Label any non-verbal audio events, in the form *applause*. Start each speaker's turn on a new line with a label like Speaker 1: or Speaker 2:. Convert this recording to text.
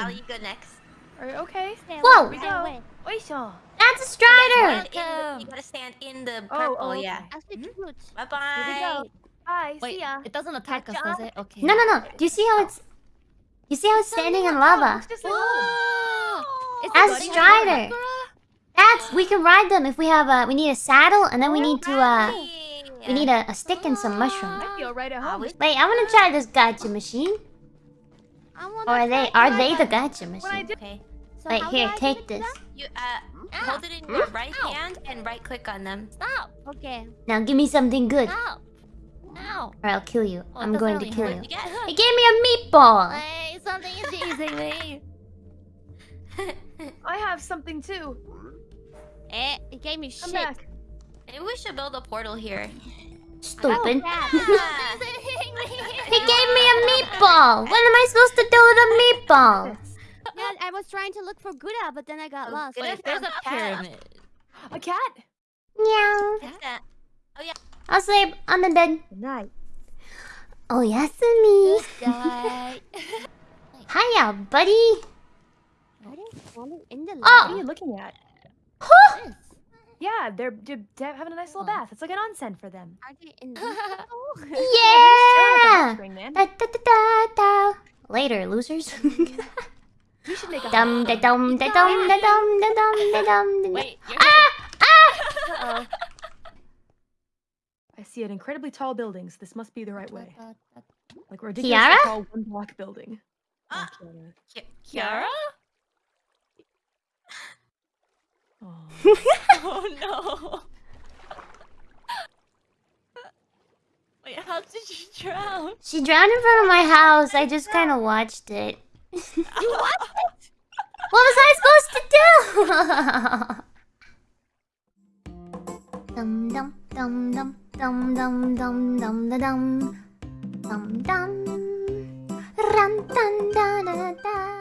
Speaker 1: Callie, you go next.
Speaker 2: Alright, okay.
Speaker 3: Whoa!
Speaker 2: Here we go. Oisho.
Speaker 3: That's a Strider!
Speaker 1: Stand in you gotta stand in the
Speaker 2: Oh,
Speaker 1: purple,
Speaker 2: oh,
Speaker 1: yeah.
Speaker 2: okay.
Speaker 4: I'll switch roots. Bye-bye.
Speaker 1: Bye,
Speaker 5: Wait,
Speaker 2: see ya.
Speaker 5: it doesn't attack us,
Speaker 2: Gotcha.
Speaker 5: does it? Okay.
Speaker 3: No, no, no. Do you see how it's... You see how it's standing in lava?
Speaker 2: It's just like
Speaker 3: As Strider. That's... We can ride them if we have a... We need a saddle, and then we need to, uh... We need a, a stick and some mushrooms.
Speaker 2: Right at
Speaker 1: I
Speaker 2: home.
Speaker 1: wish-
Speaker 3: Wait, I want to try this gacha machine.
Speaker 4: I want
Speaker 3: Or are they... Are they the gacha machine?
Speaker 1: Okay.
Speaker 4: So
Speaker 3: Wait, here, take this.
Speaker 1: You uh hold it in your right hand and right click on them.
Speaker 5: Stop!
Speaker 4: Okay.
Speaker 3: Now give me something good. Or
Speaker 5: Stop! Ow!
Speaker 3: I'll kill you.
Speaker 5: Oh,
Speaker 3: I'm
Speaker 5: doesn't
Speaker 3: going to kill you.
Speaker 1: You get
Speaker 3: He gave me a meatball!
Speaker 5: Hey, something is teasing me. *laughs* *laughs*
Speaker 2: I have something too.
Speaker 4: Eh, it gave me
Speaker 2: Come
Speaker 4: shit.
Speaker 2: back.
Speaker 1: Maybe we should build a portal here.
Speaker 3: Stupid.
Speaker 4: crap. *laughs*
Speaker 5: Teasing me.
Speaker 3: He gave me a meatball! What am I supposed to do with a meatball?
Speaker 4: Yeah, I was trying to look for Gura, but then I got
Speaker 1: Oh,
Speaker 4: lost.
Speaker 1: Gura
Speaker 5: Wait, there's
Speaker 1: um, a
Speaker 5: pyramid.
Speaker 2: A cat.
Speaker 3: Meow.
Speaker 1: What's that?
Speaker 3: Oh, I'll sleep on the bed.
Speaker 2: Good night.
Speaker 3: Oh, Yasumi.
Speaker 5: Die. *laughs*
Speaker 3: Hiya, buddy.
Speaker 4: Are in the
Speaker 3: Oh.
Speaker 2: What are you looking at?
Speaker 3: Huh?
Speaker 4: Yes.
Speaker 2: Yeah, they're, they're, they're having a nice little bath. It's like an onsen for them.
Speaker 4: Are they *laughs* in
Speaker 3: Yeah. Da, da, da, da, da. Later, losers. *laughs*
Speaker 2: We should make a
Speaker 3: dum da dum da dum da dum da dum da dum. da-
Speaker 5: Wait,
Speaker 3: Ah! Ah! *laughs*
Speaker 2: Uh-oh. I see an incredibly tall building, so this must be the right way. Like a ridiculously
Speaker 3: Kiara?
Speaker 2: tall one block building.
Speaker 1: Ah.
Speaker 2: Oh, Kiara.
Speaker 1: Ki-
Speaker 5: Kiara?
Speaker 2: Oh.
Speaker 5: Oh Wait, how did she drown?
Speaker 3: She drowned in front of my house. I just kind of watched it.
Speaker 5: You what? *laughs*
Speaker 3: What was I supposed to do? *laughs* dum dum dum dum dum dum dum dum da dum dum dum ran dun da da da